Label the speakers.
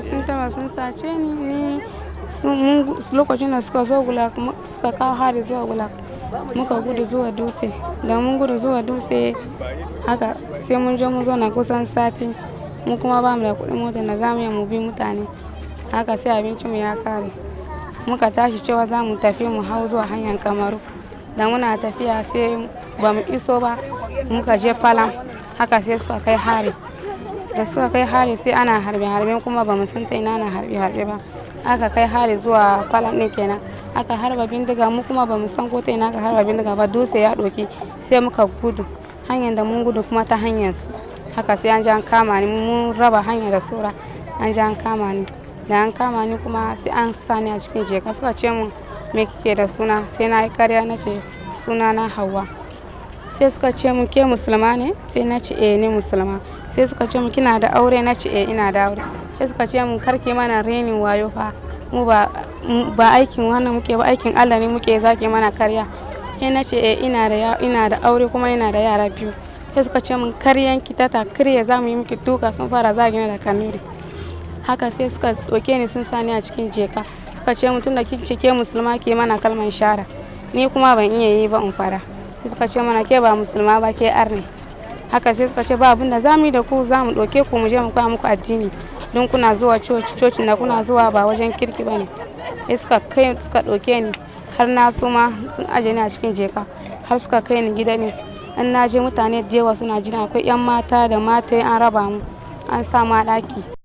Speaker 1: Sun taba sun sace ni, ni lokacin da suka zo Gulak suka kawo hari zuwa Gulak muka gudu zuwa Dutse. Da mun gudu zuwa Dutse haka sai mun je mun zauna kusan sati mu kuma ba mu da kuɗin mota da za mu mu bi mutane. Haka sai abincin mu ya ƙare. Muka tashi cewa za mu tafi mu hau zuwa hanyar Kamaru. Da muna tafiya sai ba mu iso ba muka je Palam haka sai suka kai hari. Da suka kai hari sai ana harbe harbe kuma ba san ta ina ana harbe harbe ba. Aka kai hari zuwa Palam ɗin kenan. Aka harba bindiga mu kuma ba san ko ta ina aka harba bindiga ba dutse ya ɗauke sai muka gudu. Hanyar da mun gudu kuma ta hanyar su. Haka sai an je an kama ni mun raba hanya da saura an je an kama ni. Da an kama ni kuma sai an sa ni a cikin jaka suka ce mun me kike da suna sai na yi karya na ce suna na Hauwa. Sai suka ce mun ke musulma ne? Sai na ce eh ni musulma. Sai suka ce mun kina da aure? Na ce eh ina da aure. Sai suka ce mun kar ki mana rainin wayo fa mu ba aikin wannan muke ba aikin Allah ne muke zaki mana karya. Sai na ce eh ina da ina da aure kuma ina da yara biyu. Sai suka ce mun karyan ki ta karya za mu yi miki duka sun fara zagina da kanuri. Haka sai suka ɗauke ni sun sa ni a cikin jaka suka ce mun tunda kin ce ke musulma ki mana kalman shahada. Ni kuma ban iya yi ba in fada. Sai suka ce mana ke ba musulma ba ke arne. Haka sai suka ce ba abun da za mu yi da ku za mu ɗauke ku mu je mu koya muku addini. Don kuna zuwa coci cocin da kuna zuwa ba wajen kirki ba ne. Sai suka kai suka ɗauke ni har na suma sun ajiye ni a cikin jaka har suka kai ni gida ne. In na je mutane da yawa suna jira akwai 'yan mata da mataye an raba mu an sa mu a ɗaki.